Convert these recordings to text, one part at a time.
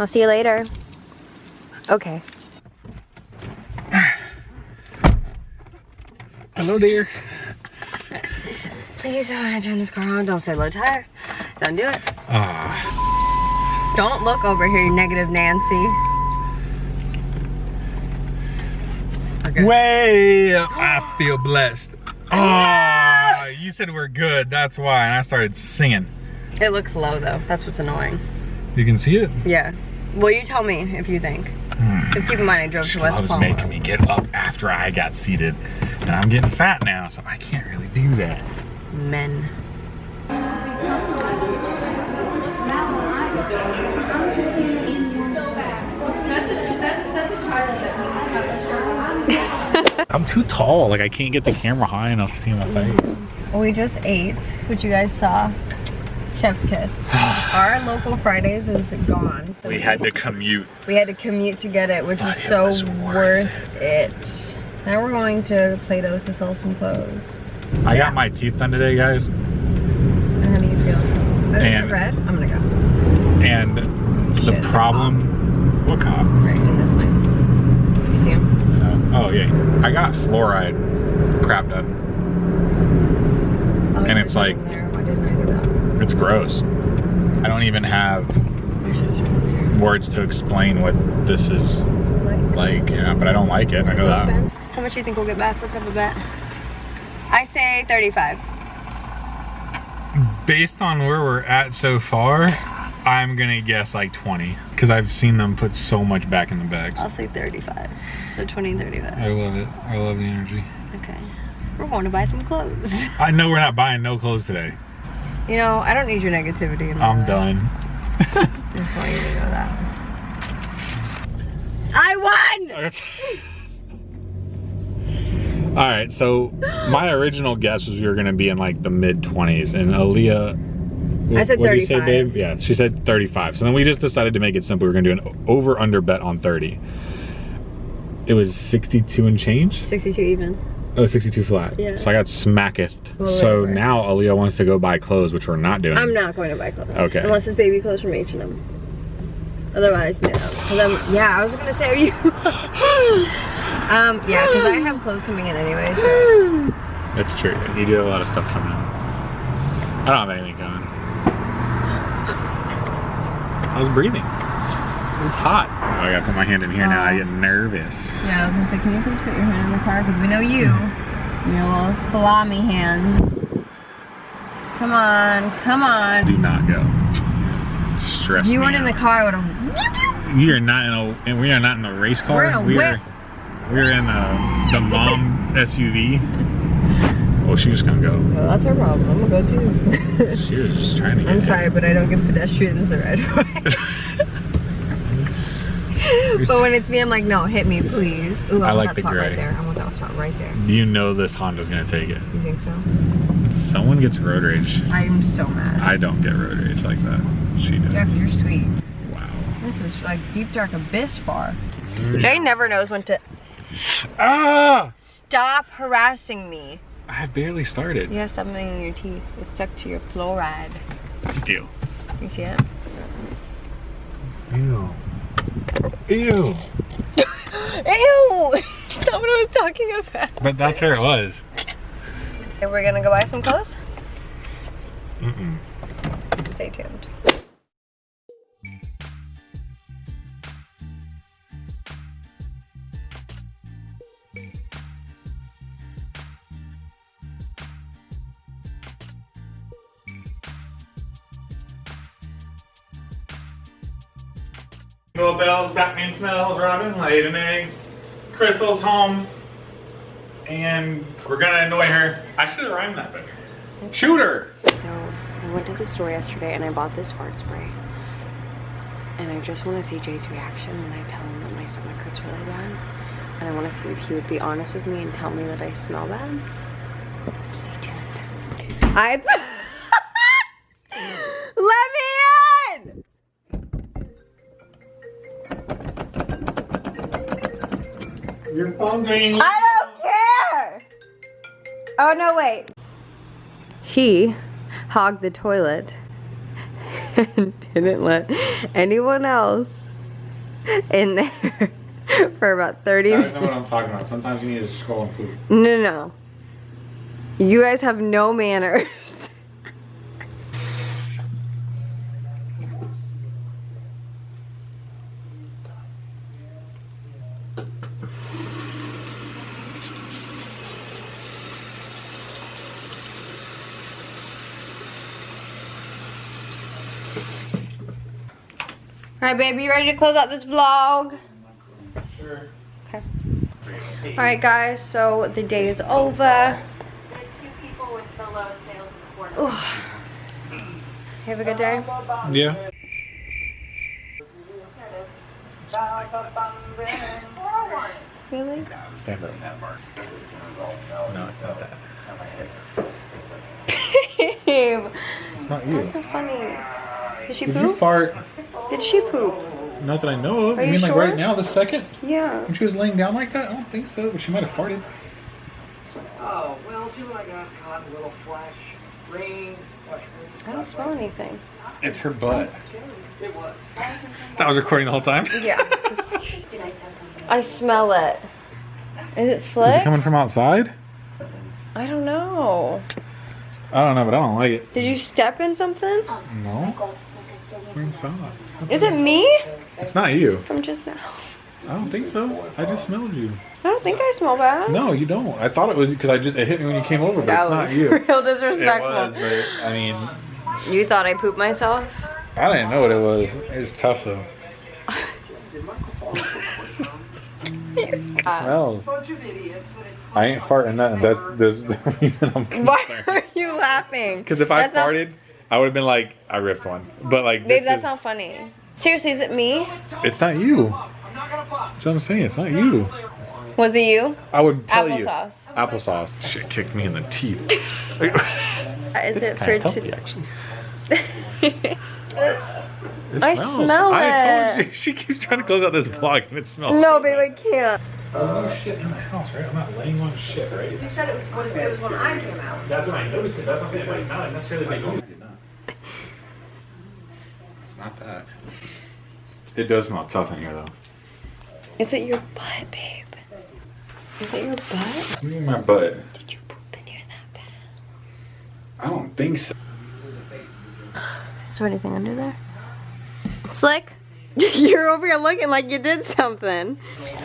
I'll see you later. Okay. Hello, dear. Please don't turn this car on. Don't say low tire. Don't do it. Ah, Don't look over here, you negative Nancy. Okay. way. I feel blessed. Oh, you said we're good. That's why, and I started singing. It looks low though. That's what's annoying. You can see it. Yeah. Well, you tell me if you think. Hmm. Just keep in mind I drove to West Loves Palm. making me get up after I got seated, and I'm getting fat now, so I can't really do that. Men. I'm too tall. Like I can't get the camera high enough to see my face. We just ate, which you guys saw. Chef's kiss. Our local Fridays is gone. So We had to commute. we had to commute to get it, which But was it so was worth, worth it. Now we're going to Plato's to sell some clothes. I Yeah. got my teeth done today, guys, And How do you feel? Oh, is it And- red? I'm gonna go. and the Shit, problem. What cop? Right in this lane. You see him? Uh, oh yeah, I got fluoride crap done. Oh, And it's like- there. I didn't write it up. It's gross. I don't even have I should have words to explain what this is like. like. Yeah, but I don't like it. I know that. How much do you think we'll get back? Let's have a bet. I say 35. Based on where we're at so far, I'm gonna guess like 20 because I've seen them put so much back in the bags. I'll say 35. So 20 and 35. I love it. I love the energy. Okay. We're going to buy some clothes. I know we're not buying no clothes today. You know, I don't need your negativity. In my I'm life. done. I just want you to know that. I won! All right, so my original guess was we were gonna be in like the mid 20s, and Aaliyah. I said what'd you say, 35. babe? Yeah, she said 35. So then we just decided to make it simple. We are gonna do an over under bet on 30. It was 62 and change. 62 even. Oh, 62 flat. Yeah. So I got smacketh. Well, so whatever. now Aaliyah wants to go buy clothes, which we're not doing. I'm not going to buy clothes. Okay. Unless it's baby clothes from H&M. Otherwise, no. Cause I'm, yeah, I was gonna say, are you? um, yeah, because I have clothes coming in anyway, so. That's true. You do have a lot of stuff coming in. I don't have anything coming. I was breathing. It was hot. Oh, I gotta put my hand in here now. I get oh. nervous. Yeah, I was gonna say, can you please put your hand in the car? Because we know you. Hmm. Your little salami hands. Come on, come on. Do not go. Stress you weren't in the car, would have. We are not in a. And we are not in a race car. We're in a we whip. Are, we're in a, the mom SUV. Oh, she was gonna go. Well, that's her problem. I'm gonna go too. She was just trying to get. I'm in. sorry, but I don't give pedestrians the right of way. but when it's me, I'm like, no, hit me, please. Ooh, I, I want like that the spot gray. right there. I want that spot right there. You know this Honda's gonna take it. You think so? Someone gets road rage. I'm so mad. I don't get road rage like that. She does. Jeff, you're sweet. Wow. This is like deep dark abyss far. Jay never knows when to Ah! stop harassing me. I have barely started. You have something in your teeth. It's stuck to your fluoride. Ew. You see it? Ew. Ew. Ew! That's not what I was talking about. But that's where it was. Okay, we're gonna go buy some clothes. Mm-mm. Stay tuned. Bells, Batman smells, Robin laid an egg. Crystal's home. And we're gonna annoy her. I should have rhymed that better. Shoot her! So I went to the store yesterday and I bought this fart spray. And I just want to see Jay's reaction when I tell him that my stomach hurts really bad. And I want to see if he would be honest with me and tell me that I smell bad. Stay tuned. I. I don't care! Oh no, wait. He hogged the toilet and didn't let anyone else in there for about 30 You guys know minutes. what I'm talking about. Sometimes you need to scroll and poop. No, no, no. You guys have no manners. Alright, baby, you ready to close out this vlog? Sure. Okay. Alright, guys, so the day is over. The two people with the lowest sales in the quarter. Ooh. Have a good day. Yeah. There it is. Really? Stand up. No, it's not that. Babe, It's not you. that's so funny. Did she Did you fart? Did she poop? Not that I know of. Are you you mean like right now, this second? Yeah. When she was laying down like that? I don't think so, but she might have farted. Oh, well, see what I got caught in a little flash rain. Flash rain I don't smell anything. It's her butt. It was. That was recording the whole time. Yeah. I smell it. Is it slick? Is it coming from outside? I don't know. I don't know, but I don't like it. Did you step in something? No. It's not. Is it me? It's not you. From just now. I don't think so. I just smelled you. I don't think I smell bad. No, you don't. I thought it was because I just it hit me when you came over, but that it's not you. real disrespectful. It was, but I mean, You thought I pooped myself? I didn't know what it was. It was tough though. It smells. bunch of idiots that had I ain't farting nothing. That's that's the reason I'm Why are you laughing? Because if I That's not- farted, I would have been like, I ripped one. But like, Babe, this that's is- not funny. Seriously, is it me? It's not you. I'm not gonna buy. That's what I'm saying. It's not you. Was it you? I would tell you. Applesauce. Applesauce. Shit kicked me in the teeth. Is it for Kinda today? actually. It I smells. smell I told it. you. She keeps trying to close out this vlog and it smells. No, so babe, bad. I can't. There's no shit in my house, right? I'm not laying on shit, right? You said it was, it was when I came out. That's when I noticed it. That's what I'm saying. It's not necessarily like, oh, did not. It's not that. It does smell tough in here, though. Is it your butt, babe? Is it your butt? Look at my butt. Did you poop in here that bad? I don't think so. Is there anything under there? Slick? You're over here looking like you did something.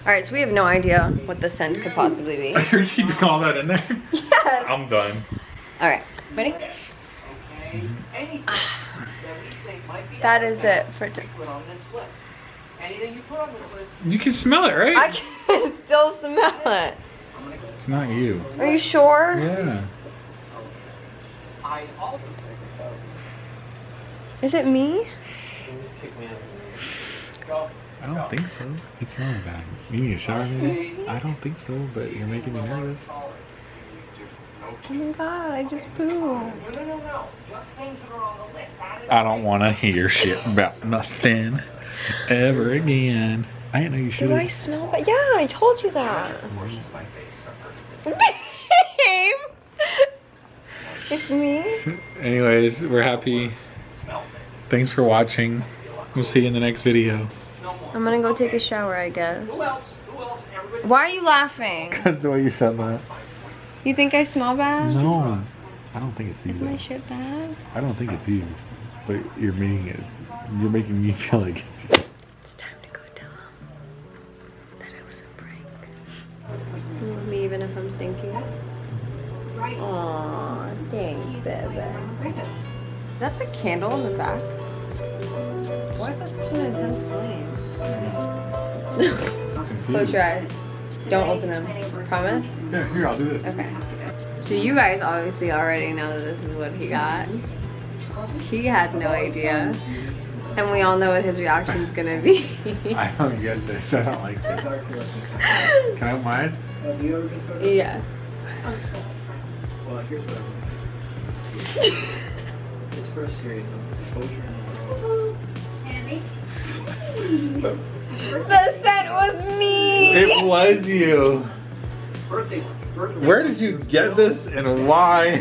Alright, so we have no idea what the scent could possibly be. You're keeping all that in there? Yes! I'm done. Alright, ready? Anything that we think might be That out is there, it for t- Put on this list. Anything you put on this list, You can smell it, right? I can still smell it. I'm gonna go. It's not you. Are you sure? Yeah. I also Is it me? I don't think so. It smells bad. You need a shower, maybe? I don't think so, but you're making me nervous. Oh my god, I just pooped. No, no, no, no. Just things that are on the list. That is I don't want to hear shit about nothing ever again. I didn't know you should Do I smell bad? Yeah, I told you that. portions of my face are perfect. Babe! It's me? Anyways, we're happy. Thanks for watching. We'll see you in the next video. I'm gonna go take a shower, I guess. Who else? Who else? Everybody. Why are you laughing? That's the way you said that. You think I smell bad? No. I don't think it's you. Is my shit bad? I don't think it's you. But you're making it. You're making me feel like it's you. It's time to go tell him that it was a prank. You love me even if I'm stinky? Right. Aw, thanks, baby. Is that the candle in the back? Why is that such an intense flame? Close your eyes. Don't open them. Promise? Yeah, here, I'll do this. Okay. So you guys obviously already know that this is what he got. He had no idea. And we all know what his reaction's gonna be. I don't get this. I don't like this. Can I have mine? Have you ever been photo- yeah. Well, here's what I'm It's for a series of exposure and The scent was me! It was you. birthday. Birthday Where did you get this and why?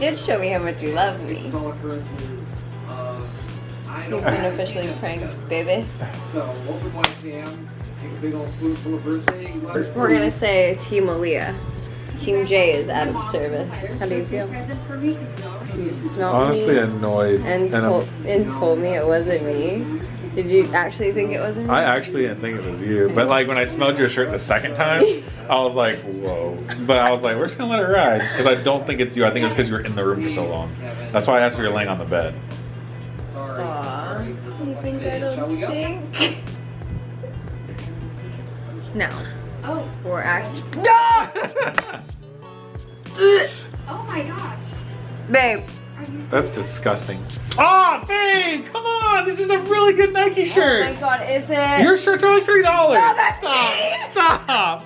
did show me how much you love It's me. all occurrences uh, of I I know. You've been officially pranked, baby. So open 1 p.m. Take a big old spoonful of birthday. We're gonna say Team Aaliyah. Team J is out of service. How do you feel? Present for me 'cause you always smelled Honestly, me annoyed. and I'm- told, and told me it wasn't me. Did you actually think it wasn't me? I actually didn't think it was you, but like when I smelled your shirt the second time, I was like, whoa. But I was like, we're just gonna let it ride because I don't think it's you. I think it's because you were in the room for so long. That's why I asked if you were laying on the bed. Sorry. Aw, Sorry. you think I don't go? stink? No, Oh, we're actually. oh my gosh. Babe, Are you That's disgusting. Oh, babe, come on! This is a really good Nike shirt. oh my god, is it? Your shirts are like three dollars. No, that's stop! me. Stop!